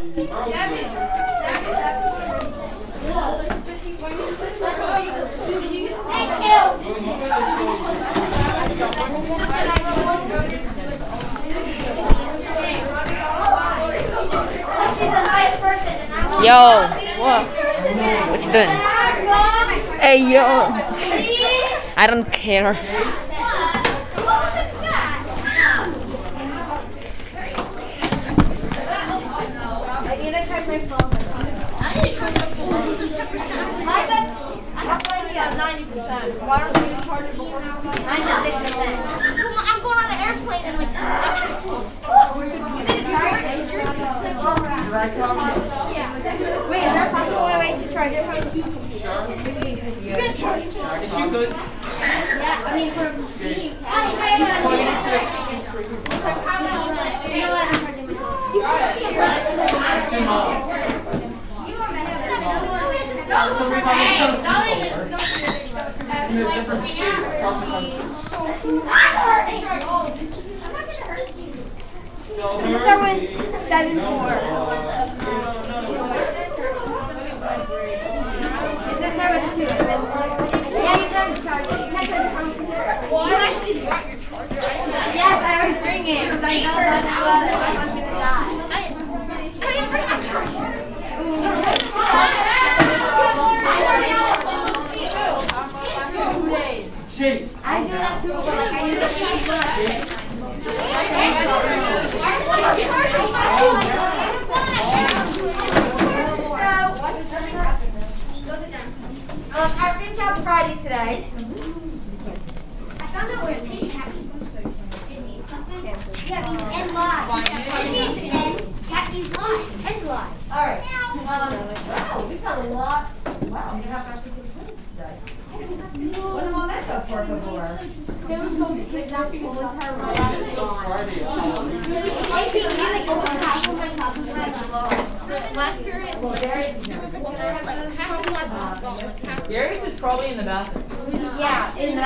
Yo, what? What you doing? Hey yo, I don't care. I need to charge my phone. I charge. I have like ninety percent. Why don't charge it before? Mine's at six percent. I'm going on an airplane and like that's just cool. You didn't charge it? Yeah. Wait, is there a possible way to charge it? You can charge it. Yes, you could. Yeah, I mean from Steam. You know what? I'm charging my phone. Somebody probably comes in a different state across the country. Don't Let's start hurt with me. seven No, four. no, no. It's gonna start with a two. and then- Yeah, you can charge it. You can charge it from computer. You actually brought your charger. Yes, I always bring it because I know that's what I'm gonna die. I didn't bring my charger. Chase. I I Um, our Fin Cap Friday today. I found out what it means. It means something. Yeah, it means end live. It means end. Cat means live. End live. All right. Um, wow, we've got a lot. Wow, we have actually good points today. What am I messed up for before? There was so many exact full entire Friday. Last period. Well. Gary's is probably in the bathroom. Yeah, in the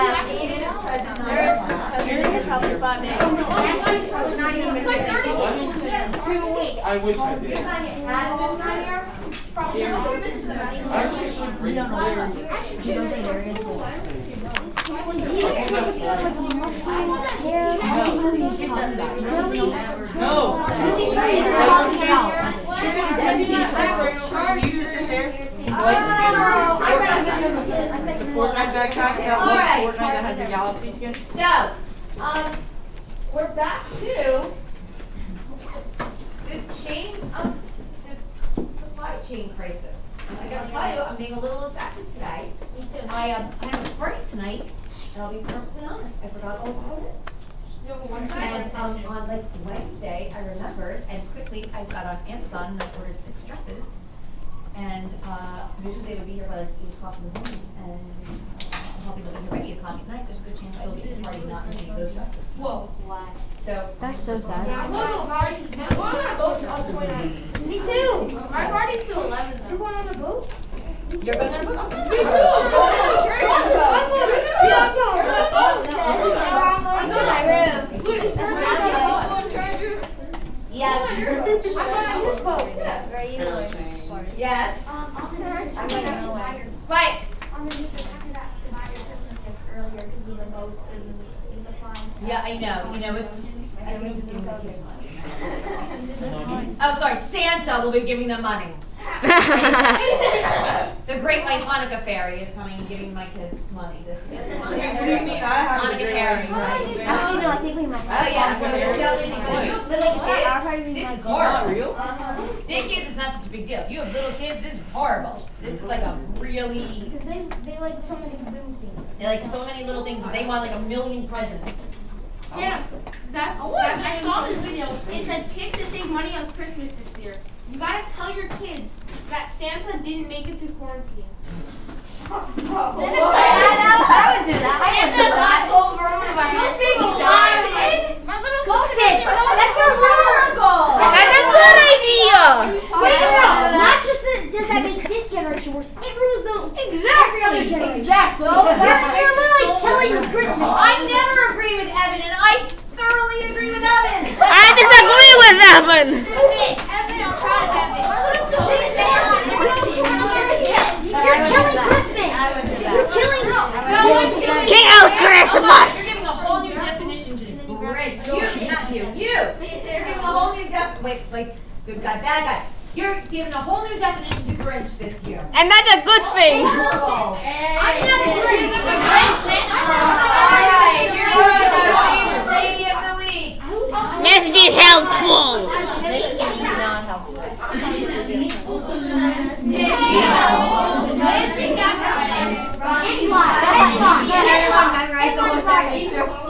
two weeks. I wish I did. Madison's not here. Actually should bring Larry. No. You just sit there. The Fortnite backpack that Fortnite that has a galaxy skin. So, um, we're back to this chain of this supply chain crisis. I gotta tell you, I'm being a little affected today. I, um, I have a party tonight, and I'll be perfectly honest, I forgot all about it. And, um, on like Wednesday, I remembered, and quickly, I got on Amazon and I ordered six dresses. And, uh, usually they would be here by like eight o'clock in the morning, and, uh, I'm hoping they'll be here by eight o'clock at night, there's a good chance I will be at the party not in any of those dresses. Whoa. So. That's so sad. I'm going to a party. I'm going on a boat on the 29th. Me too. My party's till 11 though. You're going on a boat? You're going on a boat? Me too. I'm going. I'm going. I'm going to my room. Wait, is there a phone charger? Yes. I'm going on this boat. Yes. Um, I'll I'm gonna buy your, Quiet. I'm gonna use the after that to buy your Christmas gifts earlier because of the boats and the supplies. Yeah, I know. You know, it's, I think just giving the kids money. Oh, sorry, Santa will be giving them money. The Great White Hanukkah Fairy is coming and giving my kids money this year. What do you mean? I have Hanukkah a great Fairy. idea. Actually, no, I think we might. Oh, yeah, so it's definitely good. You have little kids, this is horrible. real? Big kids is not such a big deal. You have little kids, this is horrible. This is like a really, Because they, they like so many boom things. they like so many little things they want like a million presents. Yeah, that, oh, that, I saw this video. It's a tip to save money on Christmas this year. You gotta tell your kids that Santa didn't make it through quarantine. I would do that. I would do that. You'll save a lot of money. My little sister Ghosted. doesn't you, not you, you. You're giving a whole new def. Wait, like good guy, bad guy. You're giving a whole new definition to Grinch this year. And that's a good oh, thing. Horrible. I'm not Grinch. Grinch. Alright, here goes our favorite be helpful. Not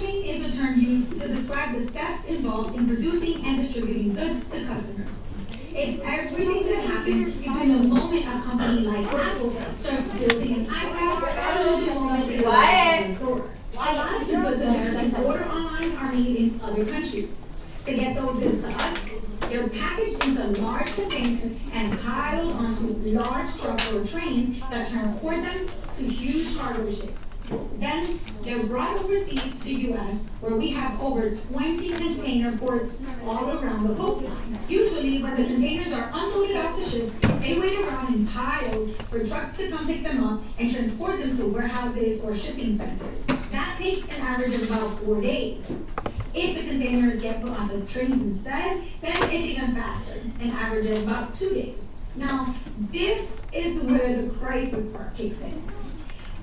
Chain is a term used to describe the steps involved in producing and distributing goods to customers. It's everything that happens between the moment a company like Apple starts building an iPad to the moment it Quiet. opens the door. A lot of the goods Americans order online are made in other countries. To get those goods to us, they're packaged into large containers and piled onto large trucks or trains that transport them to huge cargo ships. Then they're brought overseas to the US where we have over 20 container ports all around the coastline. Usually when the containers are unloaded off the ships, they wait around in piles for trucks to come pick them up and transport them to warehouses or shipping centers. That takes an average of about four days. If the containers get put onto trains instead, then it's even faster, an average of about two days. Now, this is where the crisis part kicks in.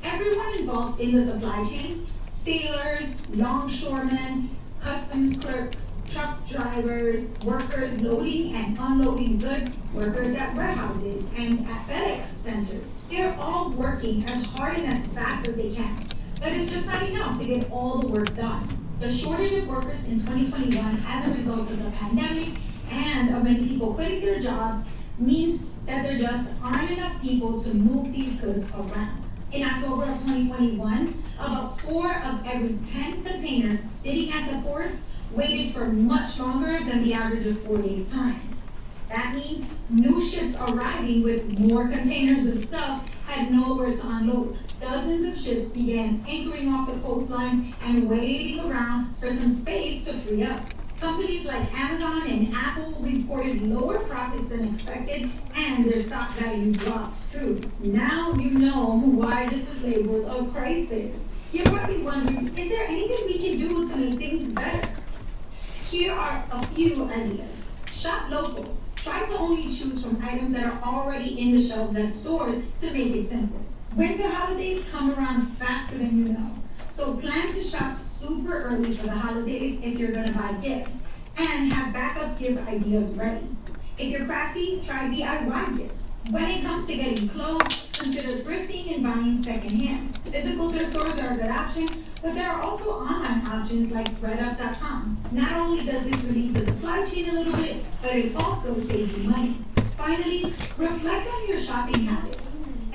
Everyone involved in the supply chain, sailors, longshoremen, customs clerks, truck drivers, workers loading and unloading goods, workers at warehouses and at FedEx centers. They're all working as hard and as fast as they can. But it's just not enough to get all the work done. The shortage of workers in 2021 as a result of the pandemic and of many people quitting their jobs means that there just aren't enough people to move these goods around. In October of 2021, about four of every 10 containers sitting at the ports waited for much longer than the average of four days' time. That means new ships arriving with more containers of stuff had nowhere to unload. Dozens of ships began anchoring off the coastlines and waiting around for some space to free up. Companies like Amazon and Apple reported lower profits than expected and their stock value dropped too. Now you know why this is labeled a crisis. You're probably wondering, is there anything we can do to make things better? Here are a few ideas. Shop local. Try to only choose from items that are already in the shelves at stores to make it simple. Winter holidays come around faster than you know. So plan to shop super early for the holidays if you're gonna buy gifts and have backup gift ideas ready. If you're crafty, try DIY gifts. When it comes to getting clothes, consider thrifting and buying secondhand. Physical thrift stores are a good option, but there are also online options like ThredUp.com. Not only does this relieve the supply chain a little bit, but it also saves you money. Finally, reflect on your shopping habits.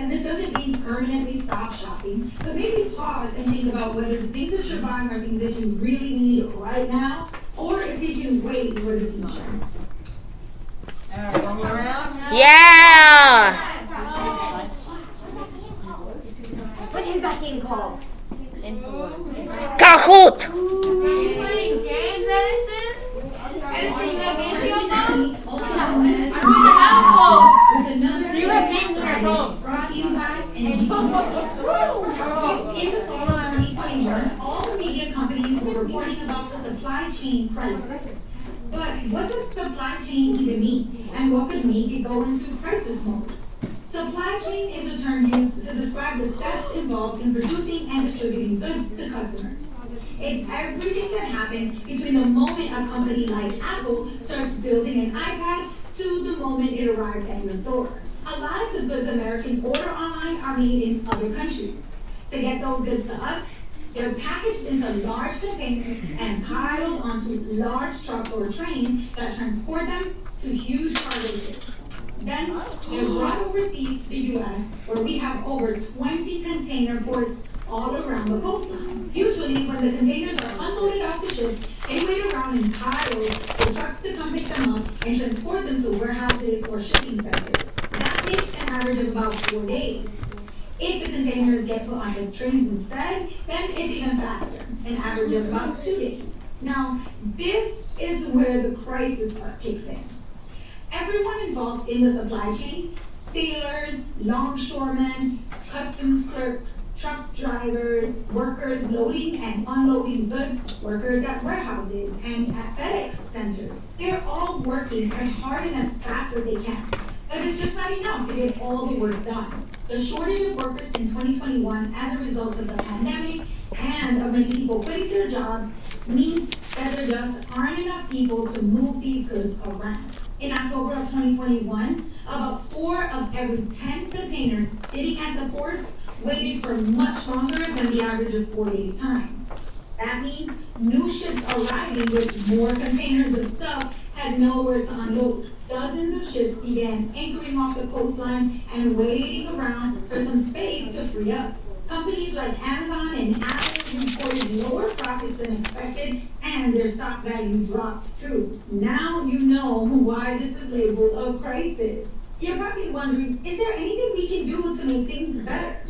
And this doesn't mean permanently stop shopping, but maybe pause and think about whether the things that you're buying are things that you really need right now, or if you can wait for the future. Alright, one more round. Yeah. What is that game called? Kahoot. Playing games, Edison? Edison, you have games on your phone? I really have a phone. With another. You have games on your phone. In the fall of 2021, all the media companies were reporting about the supply chain crisis. But what does supply chain even mean? And what could make it go into crisis mode? Supply chain is a term used to describe the steps involved in producing and distributing goods to customers. It's everything that happens between the moment a company like Apple starts building an iPad to the moment it arrives at your door. A lot of the goods Americans order online are made in other countries. To get those goods to us, they're packaged into large containers and piled onto large trucks or trains that transport them to huge cargo ships. Then they're brought overseas to the US where we have over 20 container ports all around the coastline. Usually when the containers are unloaded off the ships, they wait around in piles for trucks to come pick them up and transport them to warehouses or shipping centers. Average of about four days. If the containers get put on the trains instead, then it's even faster, an average of about two days. Now, this is where the crisis kicks in. Everyone involved in the supply chain, Sailors, longshoremen, customs clerks, truck drivers, workers loading and unloading goods, workers at warehouses and at FedEx centers. They're all working as hard and as fast as they can. But it's just not enough to get all the work done. The shortage of workers in 2021 as a result of the pandemic and of many people quitting their jobs means that there just aren't enough people to move these goods around. In October of 2021, about four of every 10 containers sitting at the ports waited for much longer than the average of four days' time. That means new ships arriving with more containers of stuff had nowhere to unload. Dozens of ships began anchoring off the coastline and waiting around for some space to free up. Companies like Amazon and Apple reported lower profits than expected and their stock value dropped too. Now you know why this is labeled a crisis. You're probably wondering, is there anything we can do to make things better?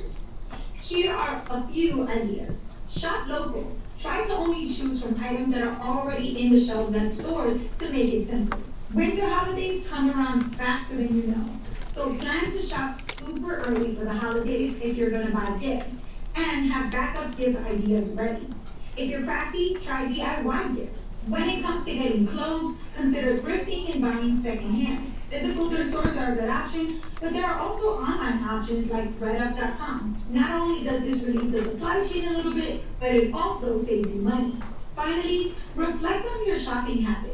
Here are a few ideas. Shop local. Try to only choose from items that are already in the shelves at stores to make it simple. Winter holidays come around faster than you know. So plan to shop super early for the holidays if you're gonna buy gifts and have backup gift ideas ready. If you're crafty, try DIY gifts. When it comes to getting clothes, consider thrifting and buying secondhand. Physical thrift stores are a good option, but there are also online options like ThredUp.com. Not only does this relieve the supply chain a little bit, but it also saves you money. Finally, reflect on your shopping habits.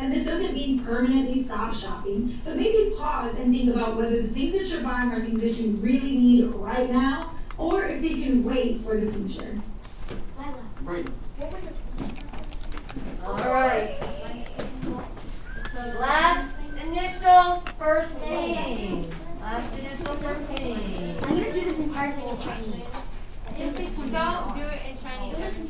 And this doesn't mean permanently stop shopping, but maybe pause and think about whether the things that you're buying are things that you really need right now, or if they can wait for the future. Right. Alright. Last initial first name. Last initial first name. I'm gonna do this entire thing in Chinese. Don't do it in Chinese. You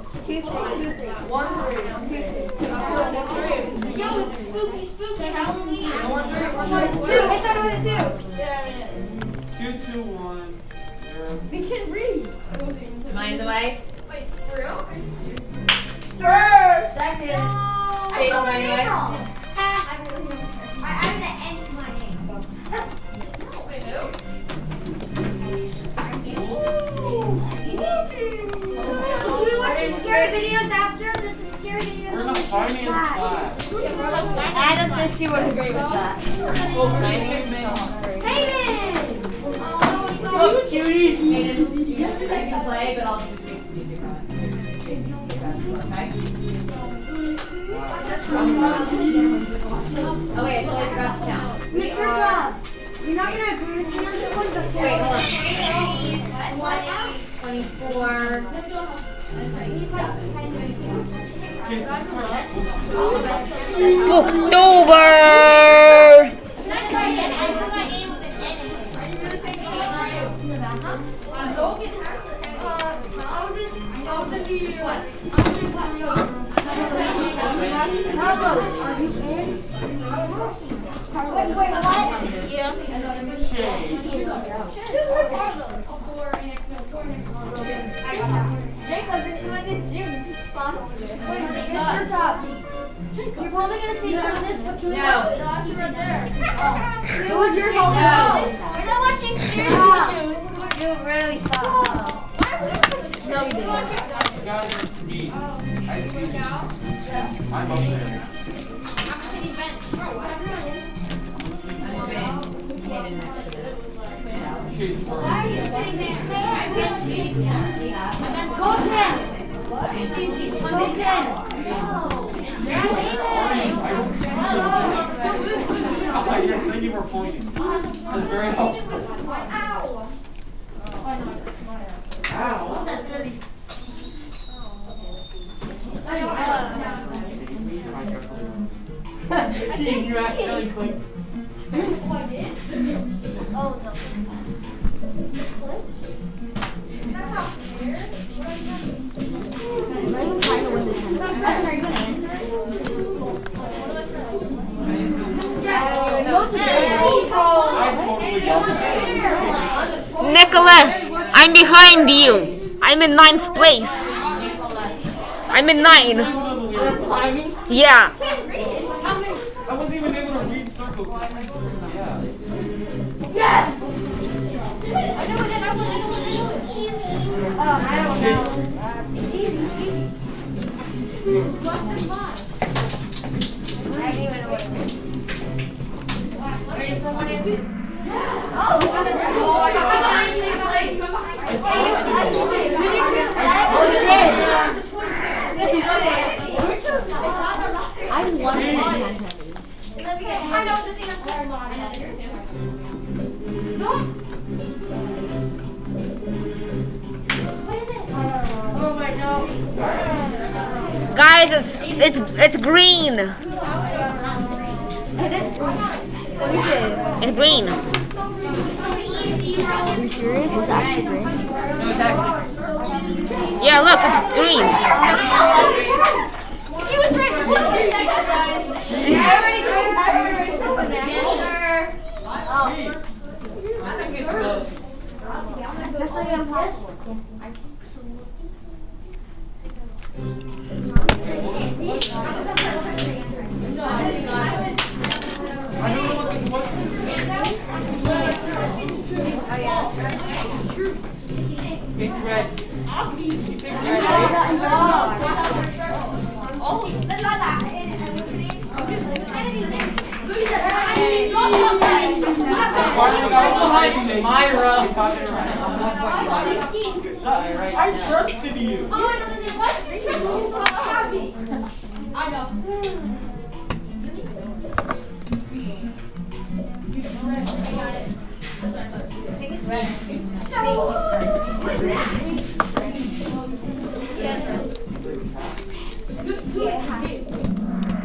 And then. Smelly. This one for zero. Yo, it's spooky, spooky Halloween. Two. It started with a two. Yeah. Two, two, one. We can read. Am I in the way? Wait, for real? Second. I Jason, spelled are my in? wrong. I scary videos after? There's some scary videos. We're in a finance class. class. I don't think she would agree with that. Hayden! Look, cutie. Hayden, you you can play, but I'll just excuse you from it. Jason, you can okay? Oh wait, I totally forgot to count. We Mr. are, Job, you're not gonna agree with me on this one, but wait, hold on. 20, 24, 27. Kids, this is kind of Spooked over. Can I try again? I put my name with an N in it. Are you really thinking about it? Logan has it. Uh, I was in, I was in the, what? I was in Paseo. Carlos, are you in? Wait, wait, what? Yeah. shade. Jacob's into the gym, just spot over there. Wait, Mr. Job. You're probably gonna say some of this, but can we No. watch it? Watch it right there. Oh. It was your fault. No. You're not watching scary videos. You really thought. No, we didn't. You guys are to me. I see you. I'm up there. I'm just saying, Hayden actually. Chase for Why are you sitting there? I can't see. He asked. Go ten. Go ten. Oh, yes, thank you for pointing. That's very helpful. Ow. Ow. That's dirty. Dean, you accidentally clicked. Nicholas, I'm behind you. I'm in ninth place. I'm in nine. Yeah. I wasn't even able to read circle. Yeah. It's less than five. I one. I know god. Guys, it's it's it's green. It is Let me see. It's green. So easy, bro. Are you serious? It's actually green. Yeah, look, it's green. He was right for one second, guys. I Myra. I trusted you. I got one on video. I hate you. I got one wrong. so- Bro. Boiling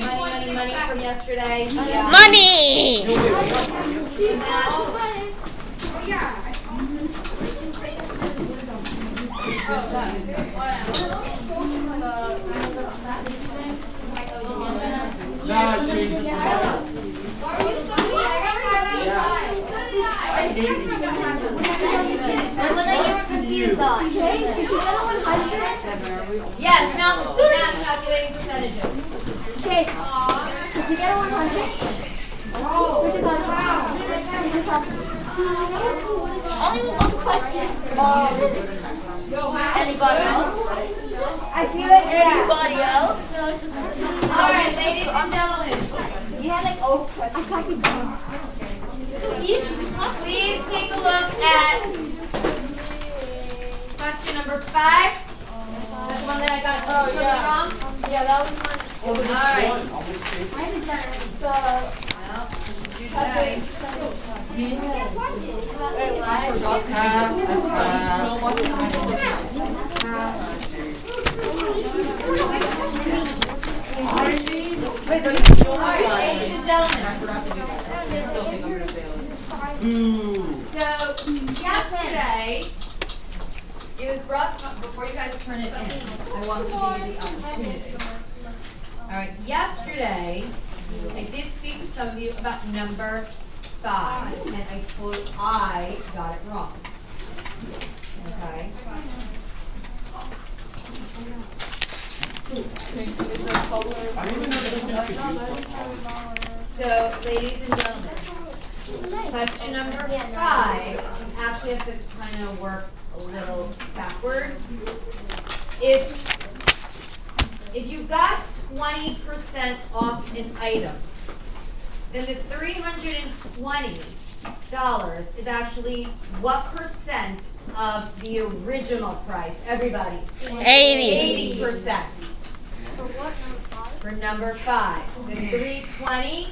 money, money, money from yesterday. Yeah. Money. Nah, change this one. I hate you. You. Yes, now, now calculating percentages. Okay. Did you get a 100? Where's your card? Where's your? Only one question. Anybody else? I feel like yeah. Anybody else? All right, ladies and gentlemen, You had like oh questions. I copied them. please take a look at question number five. That's the one that I got oh, totally wrong. Yeah, that was mine. Oh, there's All right. one. I'll just take it. Well, do today. All right, ladies and gentlemen. So yesterday, it was brought to, before you guys turn it in, I want to give you the opportunity. All right, yesterday, I did speak to some of you about number five, and I told I got it wrong. Okay? I don't even know if you can use So, ladies and gentlemen, question number five, you actually have to kind of work a little backwards. if, if you got twenty percent off an item, then the three hundred and twenty dollars is actually what percent of the original price? Everybody, 80. eighty percent For what number five? for number five. The three twenty